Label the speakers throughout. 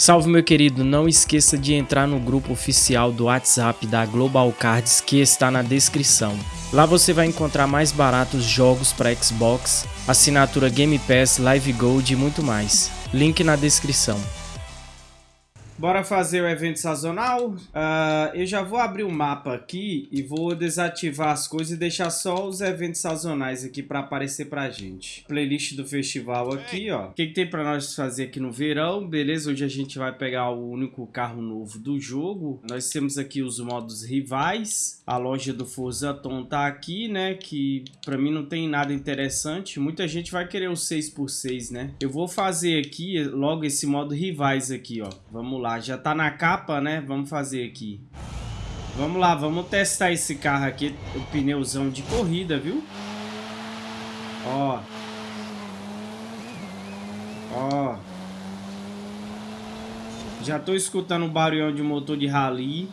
Speaker 1: Salve meu querido, não esqueça de entrar no grupo oficial do WhatsApp da Global Cards que está na descrição. Lá você vai encontrar mais baratos jogos para Xbox, assinatura Game Pass, Live Gold e muito mais. Link na descrição. Bora fazer o evento sazonal. Uh, eu já vou abrir o mapa aqui e vou desativar as coisas e deixar só os eventos sazonais aqui para aparecer pra gente. Playlist do festival aqui, ó. O que, que tem para nós fazer aqui no verão? Beleza, hoje a gente vai pegar o único carro novo do jogo. Nós temos aqui os modos rivais. A loja do Forza Tom tá aqui, né? Que para mim não tem nada interessante. Muita gente vai querer o 6x6, né? Eu vou fazer aqui logo esse modo rivais aqui, ó. Vamos lá lá, já tá na capa, né? Vamos fazer aqui. Vamos lá, vamos testar esse carro aqui, o pneuzão de corrida, viu? Ó. Ó. Já tô escutando o barulhão de motor de rally.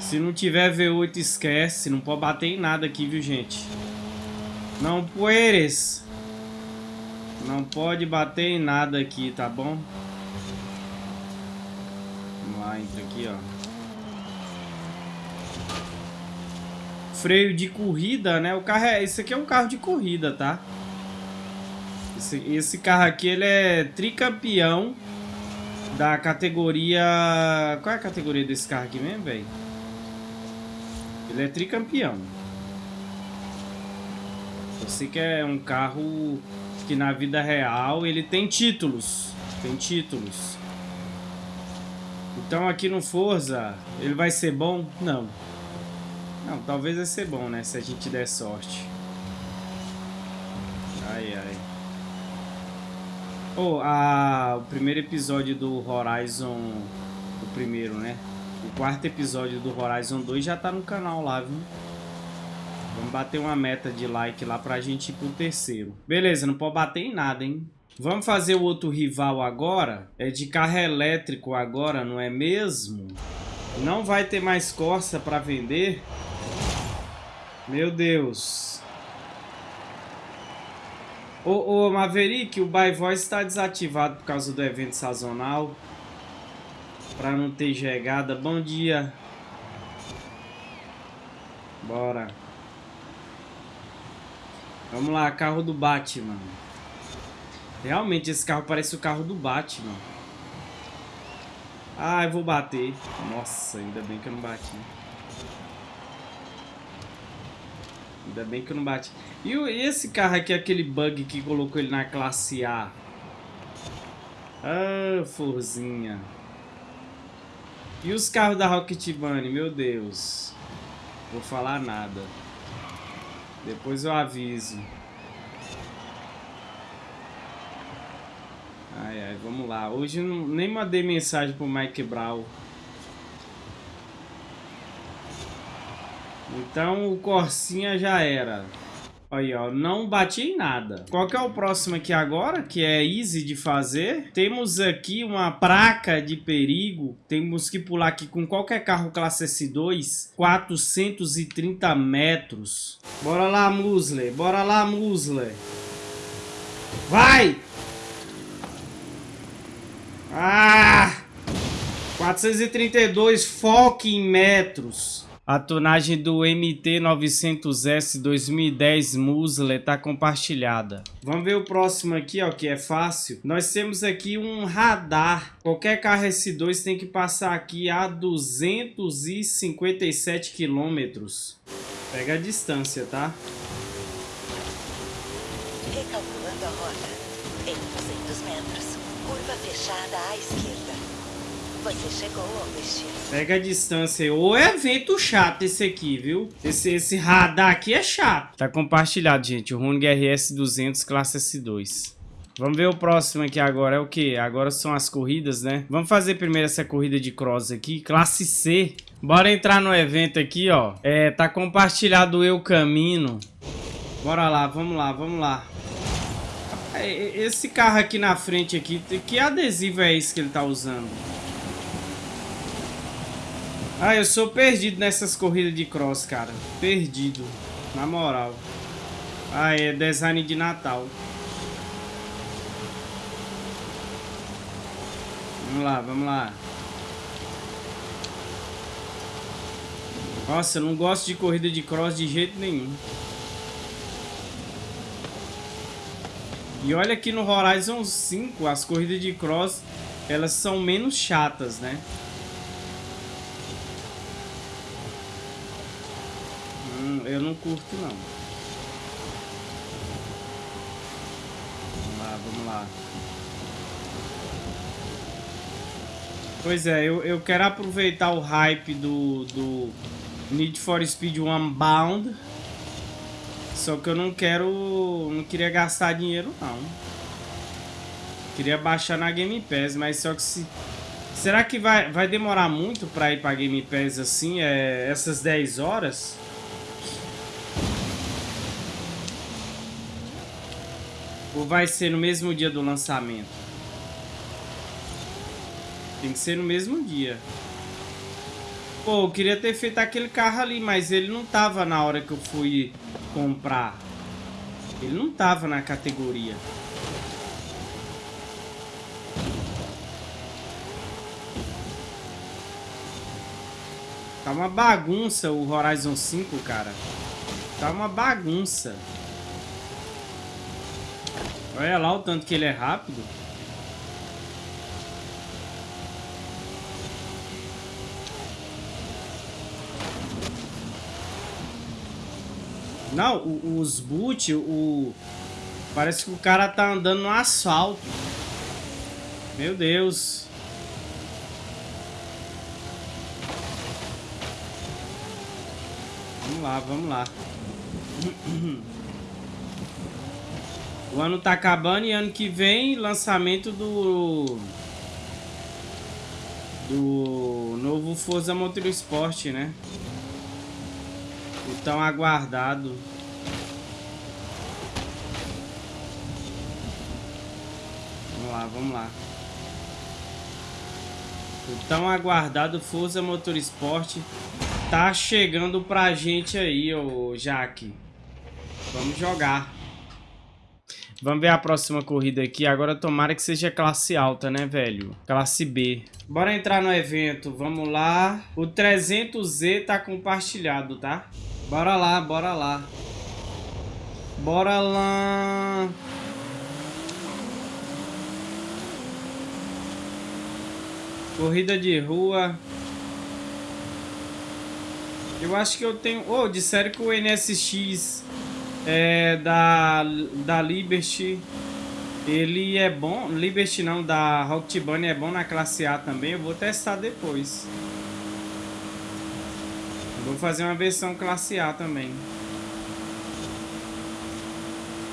Speaker 1: Se não tiver V8, esquece. Não pode bater em nada aqui, viu, gente? Não pueres. Não pode bater em nada aqui, tá bom? Vamos lá, entra aqui, ó. Freio de corrida, né? O carro é... Esse aqui é um carro de corrida, tá? Esse, esse carro aqui, ele é tricampeão da categoria... Qual é a categoria desse carro aqui mesmo, velho? Ele é tricampeão. Você que é um carro que na vida real ele tem títulos. Tem títulos. Então aqui no Forza, ele vai ser bom? Não. Não, talvez vai ser bom, né? Se a gente der sorte. Ai, ai. Oh, a, o primeiro episódio do Horizon... O primeiro, né? O quarto episódio do Horizon 2 já tá no canal lá, viu? Vamos bater uma meta de like lá pra gente ir pro terceiro. Beleza, não pode bater em nada, hein? Vamos fazer o outro rival agora. É de carro elétrico agora, não é mesmo? Não vai ter mais Corsa para vender? Meu Deus. Ô, ô Maverick, o Buy Voice está desativado por causa do evento sazonal. Para não ter chegada. Bom dia. Bora. Vamos lá, carro do Batman. Realmente, esse carro parece o carro do Batman. Ah, eu vou bater. Nossa, ainda bem que eu não bati. Ainda bem que eu não bati. E esse carro aqui, aquele bug que colocou ele na classe A? Ah, forzinha. E os carros da Rocket Bunny? Meu Deus. Vou falar nada. Depois eu aviso. Ai, ai, vamos lá. Hoje não, nem mandei mensagem pro Mike Brown. Então o Corsinha já era. Aí, ó, não bati em nada. Qual que é o próximo aqui agora, que é easy de fazer? Temos aqui uma placa de perigo. Temos que pular aqui com qualquer carro classe S2, 430 metros. Bora lá, Musler. Bora lá, Musler. Vai! Ah! 432, foque em metros. A tonagem do MT-900S 2010 Muscle está compartilhada. Vamos ver o próximo aqui, ó, que é fácil. Nós temos aqui um radar. Qualquer carro S2 tem que passar aqui a 257 quilômetros. Pega a distância, tá? Recalculando a rota. Em 200 metros. Curva fechada à esquerda. Pega a distância. Ou é evento chato esse aqui, viu? Esse, esse radar aqui é chato. Tá compartilhado, gente. O Roning RS 200 classe S2. Vamos ver o próximo aqui agora. É o que? Agora são as corridas, né? Vamos fazer primeiro essa corrida de cross aqui. Classe C. Bora entrar no evento aqui, ó. É, tá compartilhado Eu Camino. Bora lá, vamos lá, vamos lá. É, esse carro aqui na frente aqui, que adesivo é esse que ele tá usando? Ah, eu sou perdido nessas corridas de cross, cara. Perdido. Na moral. Ah, é design de Natal. Vamos lá, vamos lá. Nossa, eu não gosto de corrida de cross de jeito nenhum. E olha que no Horizon 5 as corridas de cross elas são menos chatas, né? Eu não curto não. Vamos lá, vamos lá. Pois é, eu, eu quero aproveitar o hype do, do Need for Speed Unbound. Só que eu não quero... Não queria gastar dinheiro, não. Queria baixar na Game Pass, mas só que se... Será que vai, vai demorar muito pra ir pra Game Pass assim, é, essas 10 horas? Ou vai ser no mesmo dia do lançamento? Tem que ser no mesmo dia. Pô, eu queria ter feito aquele carro ali, mas ele não tava na hora que eu fui comprar. Ele não tava na categoria. Tá uma bagunça o Horizon 5, cara. Tá uma bagunça. Olha lá o tanto que ele é rápido. Não, os boot, o... Parece que o cara tá andando no asfalto. Meu Deus. Vamos lá, vamos lá. O ano tá acabando e ano que vem lançamento do... Do novo Forza Motorsport, né? O tão aguardado. Vamos lá, vamos lá. O tão aguardado Forza Motorsport tá chegando pra gente aí, ô Jaque. Vamos jogar. Vamos ver a próxima corrida aqui. Agora tomara que seja classe alta, né, velho? Classe B. Bora entrar no evento. Vamos lá. O 300Z tá compartilhado, tá? Bora lá, bora lá. Bora lá. Corrida de rua. Eu acho que eu tenho... Oh, disseram que o NSX é, da, da Liberty... Ele é bom... Liberty não, da Rocket Bunny é bom na classe A também. Eu vou testar depois. Vou fazer uma versão classe A também.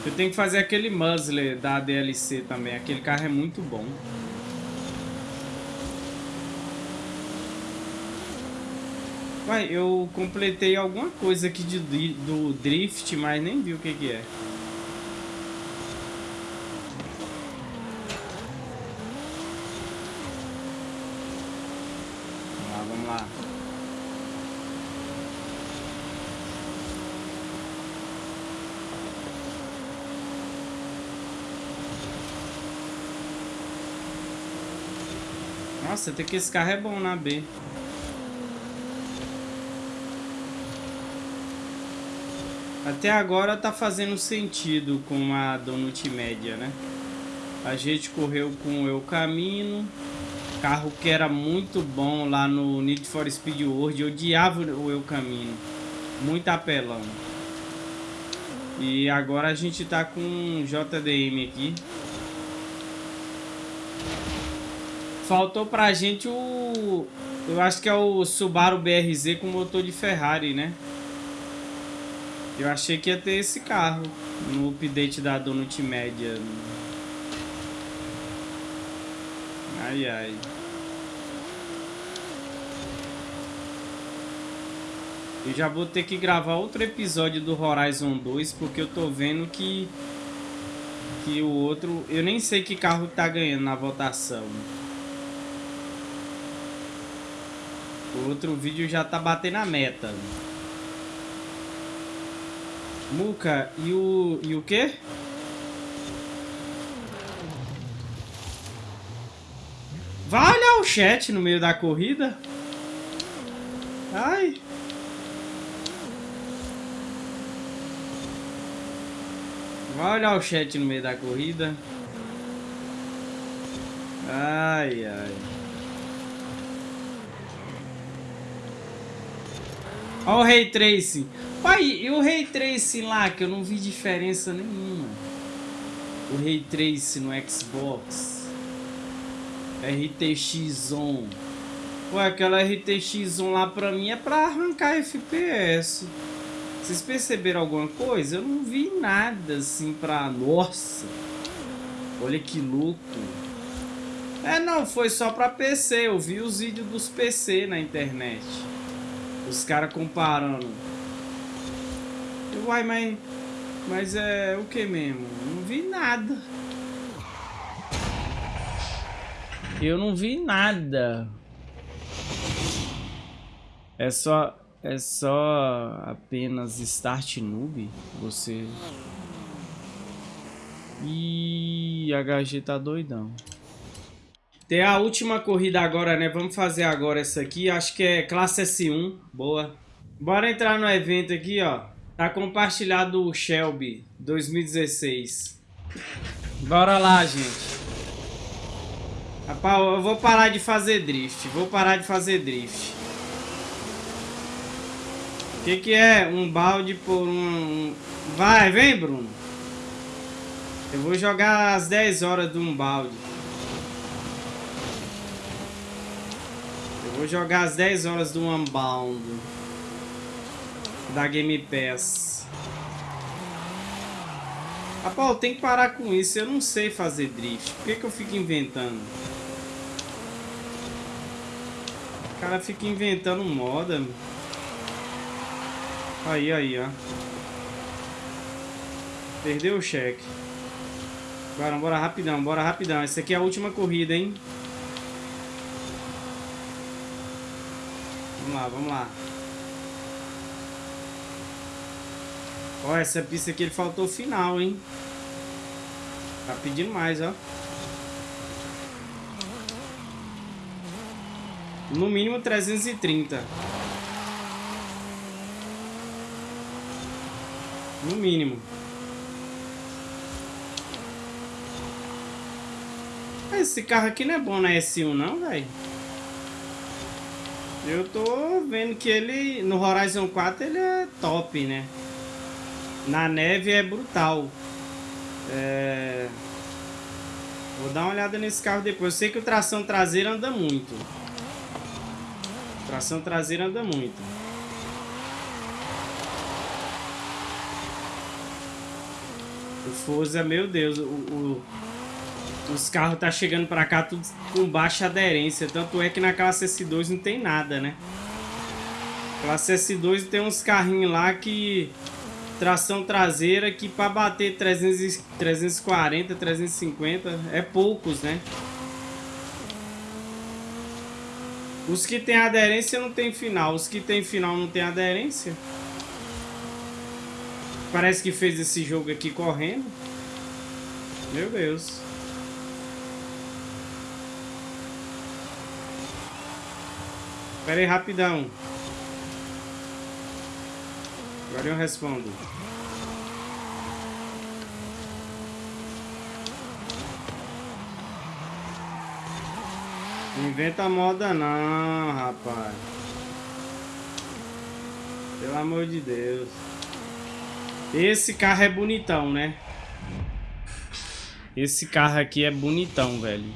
Speaker 1: Eu tenho que fazer aquele muzzler da DLC também. Aquele carro é muito bom. Uai, eu completei alguma coisa aqui de, do drift, mas nem vi o que que é. Nossa, até que esse carro é bom na B. Até agora tá fazendo sentido com a Donut Média, né? A gente correu com o Eu Camino. Carro que era muito bom lá no Need for Speed World. Eu odiava o Eu Camino. Muito apelão. E agora a gente tá com JDM aqui. Faltou pra gente o... Eu acho que é o Subaru BRZ com motor de Ferrari, né? Eu achei que ia ter esse carro no update da Donut Média. Ai, ai. Eu já vou ter que gravar outro episódio do Horizon 2, porque eu tô vendo que... Que o outro... Eu nem sei que carro tá ganhando na votação. O outro vídeo já tá batendo a meta. Muca, e o... e o quê? Vai olhar o chat no meio da corrida. Ai. Vai olhar o chat no meio da corrida. Ai, ai. Olha o Ray Tracing. Pai, e o Ray Tracing lá, que eu não vi diferença nenhuma. O Ray Tracing no Xbox. RTX On. Pô, aquela RTX On lá pra mim é pra arrancar FPS. Vocês perceberam alguma coisa? Eu não vi nada assim pra... Nossa! Olha que louco! É, não, foi só pra PC. Eu vi os vídeos dos PC na internet. Os caras comparando. Uai, mas... Mas é o que mesmo? Não vi nada. Eu não vi nada. É só... É só apenas Start Noob? Você... Ih, HG tá doidão. Tem a última corrida agora, né? Vamos fazer agora essa aqui. Acho que é classe S1. Boa. Bora entrar no evento aqui, ó. Tá compartilhado o Shelby 2016. Bora lá, gente. Rapaz, eu vou parar de fazer drift. Vou parar de fazer drift. O que, que é um balde por um... Vai, vem, Bruno. Eu vou jogar às 10 horas de um balde. Vou jogar às 10 horas do Unbound. Da Game Pass. Rapaz, tem que parar com isso. Eu não sei fazer drift. Por que, que eu fico inventando? O cara fica inventando moda. Aí, aí, ó. Perdeu o cheque. Bora, bora rapidão, bora rapidão. Essa aqui é a última corrida, hein? Lá, vamos lá. Ó, essa pista aqui ele faltou o final, hein? Tá pedindo mais, ó. No mínimo 330. No mínimo. Esse carro aqui não é bom na S1 não, velho. Eu tô vendo que ele, no Horizon 4, ele é top, né? Na neve é brutal. É... Vou dar uma olhada nesse carro depois. Eu sei que o tração traseira anda muito. Tração traseira anda muito. O Forza, meu Deus, o, o os carros tá chegando pra cá tudo com baixa aderência. Tanto é que na classe S2 não tem nada, né? Classe S2 tem uns carrinhos lá que... Tração traseira que pra bater 300, 340, 350 é poucos, né? Os que tem aderência não tem final. Os que tem final não tem aderência. Parece que fez esse jogo aqui correndo. Meu Deus. Pera aí, rapidão. Agora eu respondo. Não inventa moda não, rapaz. Pelo amor de Deus. Esse carro é bonitão, né? Esse carro aqui é bonitão, velho.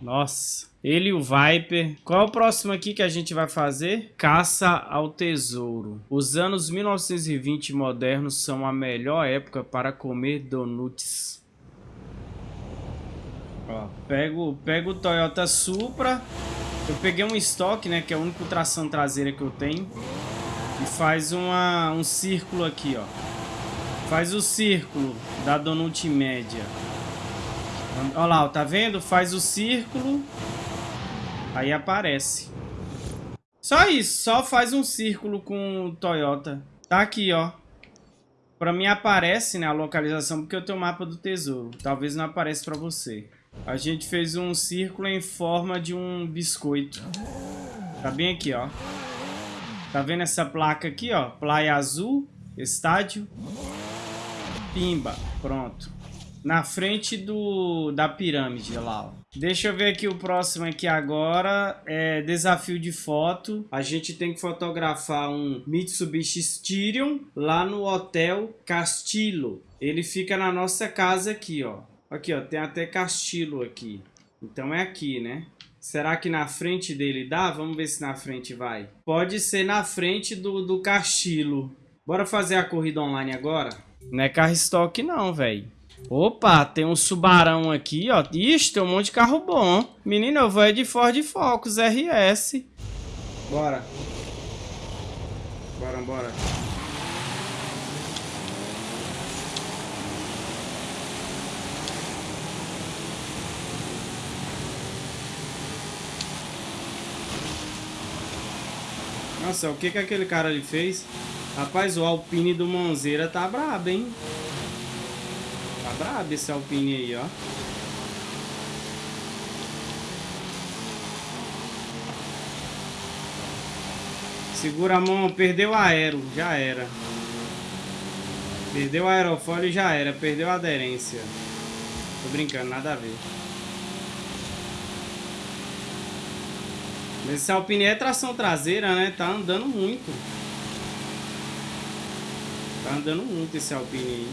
Speaker 1: Nossa. Ele e o Viper. Qual é o próximo aqui que a gente vai fazer? Caça ao tesouro. Os anos 1920 modernos são a melhor época para comer donuts. Ó, pego, pego o Toyota Supra. Eu peguei um estoque, né? Que é a única tração traseira que eu tenho. E faz uma, um círculo aqui, ó. Faz o círculo da donut média. Olha lá, tá vendo? Faz o círculo Aí aparece. Só isso, só faz um círculo com o Toyota. Tá aqui, ó. Pra mim aparece, né, a localização, porque eu tenho o mapa do tesouro. Talvez não apareça pra você. A gente fez um círculo em forma de um biscoito. Tá bem aqui, ó. Tá vendo essa placa aqui, ó? Praia Azul, estádio. Pimba, pronto. Na frente do da pirâmide lá, ó. Deixa eu ver aqui o próximo aqui agora. É desafio de foto. A gente tem que fotografar um Mitsubishi Styrion lá no Hotel Castillo. Ele fica na nossa casa aqui, ó. Aqui, ó. Tem até Castillo aqui. Então é aqui, né? Será que na frente dele dá? Vamos ver se na frente vai. Pode ser na frente do, do Castillo. Bora fazer a corrida online agora? Não é carro estoque não, velho. Opa, tem um Subarão aqui, ó. Ixi, tem um monte de carro bom. Menino, eu vou é de Ford Focus RS. Bora. Bora, bora. Nossa, o que que aquele cara ali fez? Rapaz, o Alpine do Monzeira tá brabo, hein? Brabo esse Alpine aí, ó. Segura a mão, perdeu a aero, já era. Perdeu a aerofólio já era, perdeu a aderência. Tô brincando, nada a ver. Esse Alpine é tração traseira, né? Tá andando muito. Tá andando muito esse Alpine aí.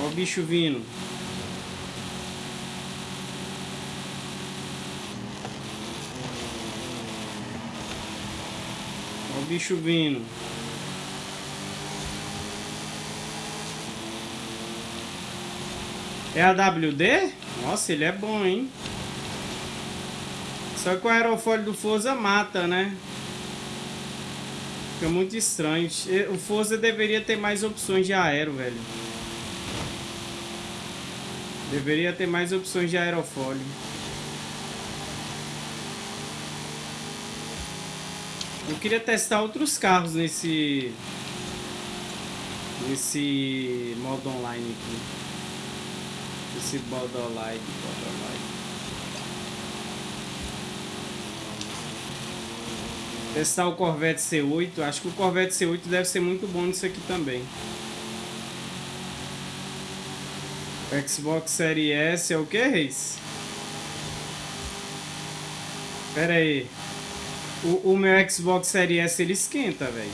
Speaker 1: Ó o bicho vindo. Ó o bicho vindo. É a WD? Nossa, ele é bom, hein? Só que o aerofólio do Forza mata, né? Fica muito estranho. O Forza deveria ter mais opções de aero, velho. Deveria ter mais opções de aerofólio. Eu queria testar outros carros nesse... Nesse modo online aqui. Esse modo online, modo online. Testar o Corvette C8. Acho que o Corvette C8 deve ser muito bom nisso aqui também. O Xbox Series S é o que, Reis? Pera aí. O, o meu Xbox Series S ele esquenta, velho.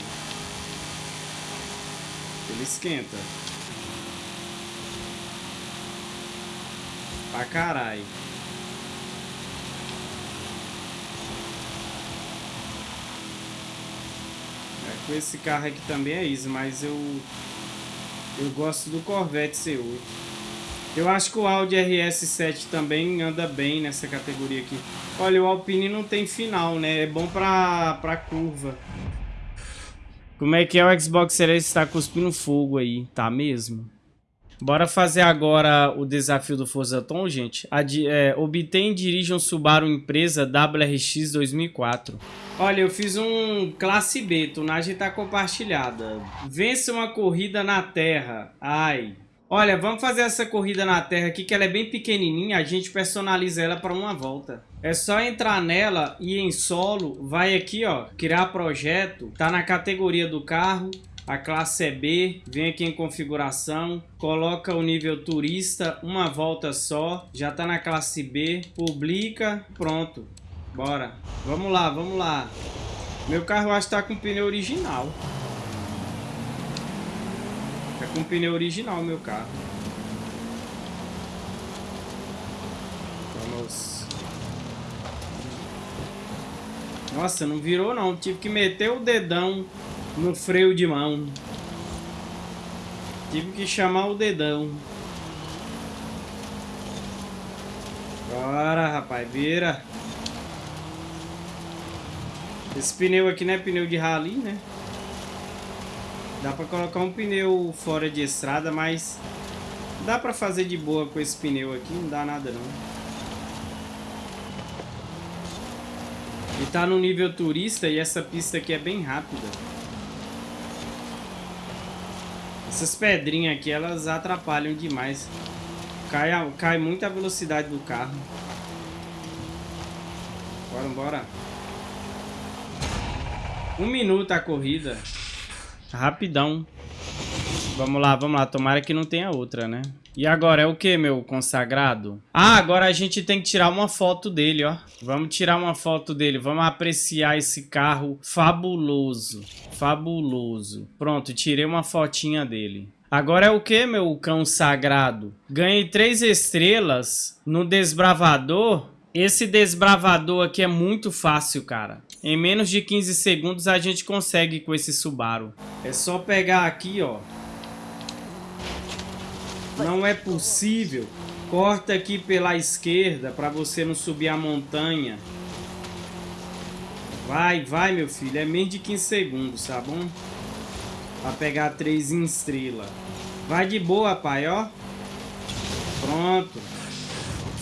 Speaker 1: Ele esquenta. Pra caralho. Com esse carro aqui também é isso, mas eu eu gosto do Corvette C8. Eu acho que o Audi RS7 também anda bem nessa categoria aqui. Olha, o Alpine não tem final, né? É bom pra, pra curva. Como é que é o Xbox Series está cuspindo fogo aí, tá mesmo? Bora fazer agora o desafio do Forza Tom, gente. Adi é, obtém e dirija um Subaru Empresa WRX 2004. Olha, eu fiz um classe B, tunagem tá compartilhada. Vence uma corrida na terra. Ai. Olha, vamos fazer essa corrida na terra aqui, que ela é bem pequenininha. A gente personaliza ela para uma volta. É só entrar nela e em solo, vai aqui, ó, criar projeto. Tá na categoria do carro. A classe é B, vem aqui em configuração, coloca o nível turista, uma volta só, já tá na classe B, publica, pronto. Bora. Vamos lá, vamos lá. Meu carro acho que tá com pneu original. Com pneu original meu carro. Vamos. Nossa, não virou não. Tive que meter o dedão no freio de mão. Tive que chamar o dedão. Bora, rapaz, vira. Esse pneu aqui não é pneu de rally, né? Dá pra colocar um pneu fora de estrada, mas dá pra fazer de boa com esse pneu aqui, não dá nada não. E tá no nível turista e essa pista aqui é bem rápida. Essas pedrinhas aqui, elas atrapalham demais. Cai, a, cai muito a velocidade do carro. Bora, bora. Um minuto a corrida. Rapidão. Vamos lá, vamos lá. Tomara que não tenha outra, né? E agora é o que, meu consagrado? Ah, agora a gente tem que tirar uma foto dele, ó. Vamos tirar uma foto dele. Vamos apreciar esse carro fabuloso. Fabuloso. Pronto, tirei uma fotinha dele. Agora é o que, meu cão sagrado? Ganhei três estrelas no desbravador. Esse desbravador aqui é muito fácil, cara. Em menos de 15 segundos a gente consegue com esse Subaru. É só pegar aqui, ó. Não é possível. Corta aqui pela esquerda para você não subir a montanha. Vai, vai, meu filho. É menos de 15 segundos, tá bom? Pra pegar três em estrela. Vai de boa, pai, ó. Pronto.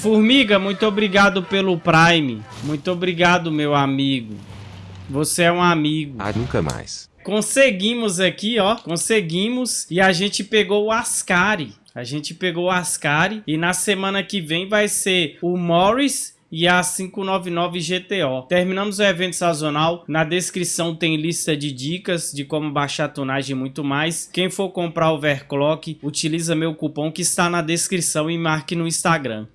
Speaker 1: Formiga, muito obrigado pelo Prime. Muito obrigado, meu amigo. Você é um amigo.
Speaker 2: Ah, nunca mais.
Speaker 1: Conseguimos aqui, ó. Conseguimos. E a gente pegou o Ascari. A gente pegou o Ascari e na semana que vem vai ser o Morris e a 599 GTO. Terminamos o evento sazonal. Na descrição tem lista de dicas de como baixar tonagem e muito mais. Quem for comprar o Overclock, utiliza meu cupom que está na descrição e marque no Instagram.